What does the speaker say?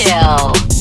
kill.